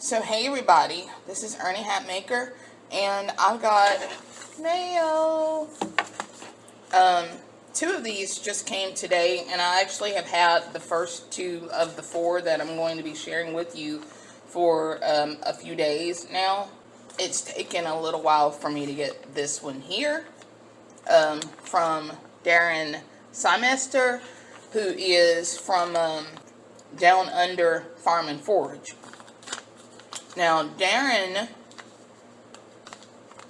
So hey everybody, this is Ernie Hatmaker, and I've got mail. Um, two of these just came today, and I actually have had the first two of the four that I'm going to be sharing with you for um, a few days now. It's taken a little while for me to get this one here um, from Darren Simester, who is from um, Down Under Farm and Forage. Now, Darren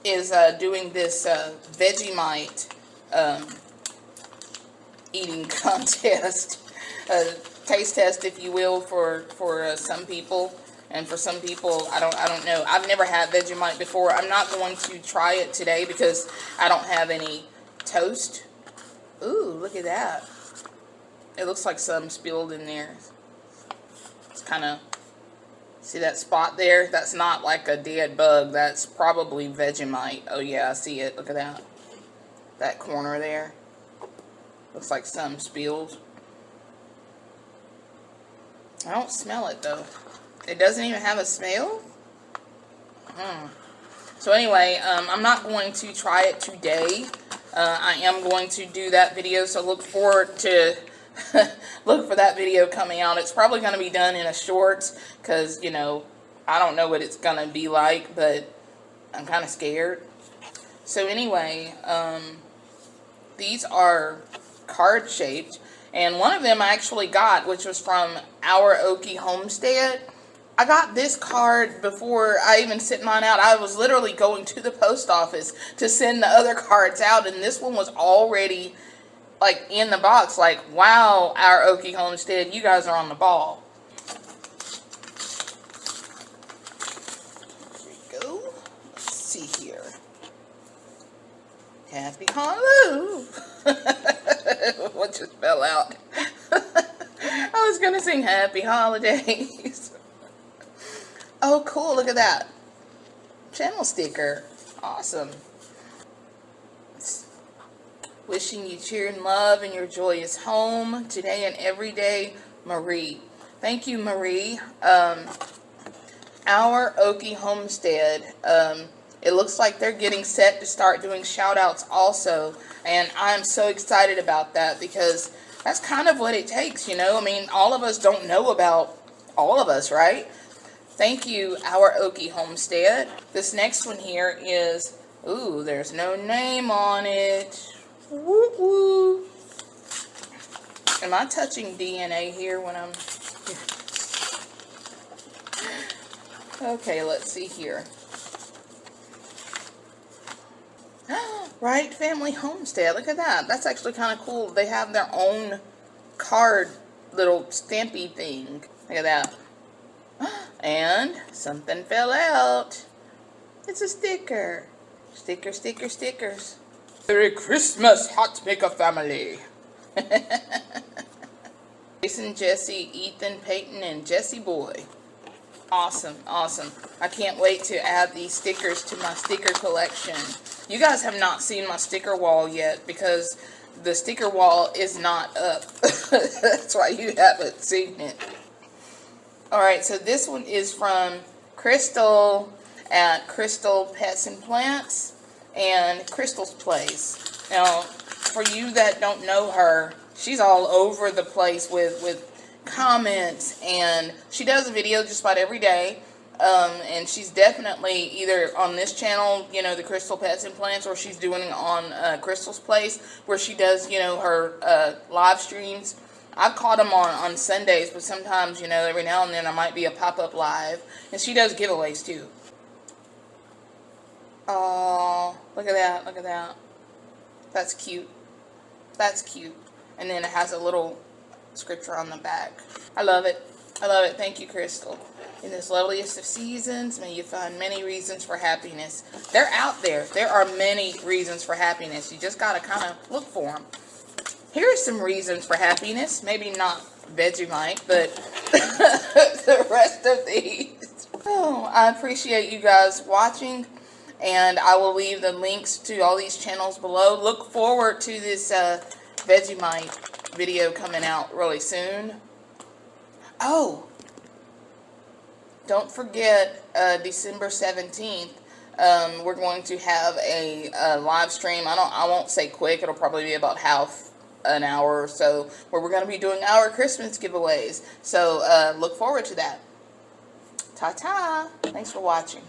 is uh, doing this uh, Vegemite um, eating contest, uh, taste test, if you will, for for uh, some people, and for some people, I don't I don't know. I've never had Vegemite before. I'm not going to try it today because I don't have any toast. Ooh, look at that. It looks like some spilled in there. It's kind of See that spot there? That's not like a dead bug. That's probably Vegemite. Oh yeah, I see it. Look at that. That corner there. Looks like some spilled. I don't smell it though. It doesn't even have a smell? Hmm. So anyway, um, I'm not going to try it today. Uh, I am going to do that video, so look forward to look for that video coming out. It's probably going to be done in a shorts because, you know, I don't know what it's going to be like, but I'm kind of scared. So anyway, um, these are card shaped. And one of them I actually got, which was from Our Okie Homestead. I got this card before I even sent mine out. I was literally going to the post office to send the other cards out, and this one was already like in the box like wow our Okie Homestead you guys are on the ball. Here we go. Let's see here. Happy Halloween. What just fell out? I was gonna sing happy holidays. Oh cool. Look at that. Channel sticker. Awesome Wishing you cheer and love in your joyous home today and every day, Marie. Thank you, Marie. Um, our Okie Homestead, um, it looks like they're getting set to start doing shout outs also. And I'm so excited about that because that's kind of what it takes, you know. I mean, all of us don't know about all of us, right? Thank you, Our Okie Homestead. This next one here is, ooh, there's no name on it. Woo. Am I touching DNA here when I'm... okay, let's see here. right Family Homestead. Look at that. That's actually kind of cool. They have their own card little stampy thing. Look at that. And something fell out. It's a sticker. Sticker, sticker, stickers. Merry Christmas, Hatmaker family. Jason, Jesse, Ethan, Peyton, and Jesse Boy. Awesome, awesome. I can't wait to add these stickers to my sticker collection. You guys have not seen my sticker wall yet because the sticker wall is not up. That's why you haven't seen it. Alright, so this one is from Crystal at Crystal Pets and Plants and Crystal's Place. Now, for you that don't know her, she's all over the place with, with comments, and she does a video just about every day. Um, and she's definitely either on this channel, you know, the Crystal Pets and Plants, or she's doing it on uh, Crystal's Place, where she does, you know, her uh, live streams. I've caught them on, on Sundays, but sometimes, you know, every now and then I might be a pop-up live. And she does giveaways, too. Oh, look at that, look at that. That's cute. That's cute. And then it has a little scripture on the back. I love it. I love it. Thank you, Crystal. In this loveliest of seasons, may you find many reasons for happiness. They're out there. There are many reasons for happiness. You just got to kind of look for them. Here are some reasons for happiness. Maybe not Vegemite, but the rest of these. Oh, I appreciate you guys watching and I will leave the links to all these channels below. Look forward to this uh, Vegemite video coming out really soon. Oh, don't forget uh, December 17th. Um, we're going to have a, a live stream. I don't. I won't say quick. It'll probably be about half an hour or so, where we're going to be doing our Christmas giveaways. So uh, look forward to that. Ta ta. Thanks for watching.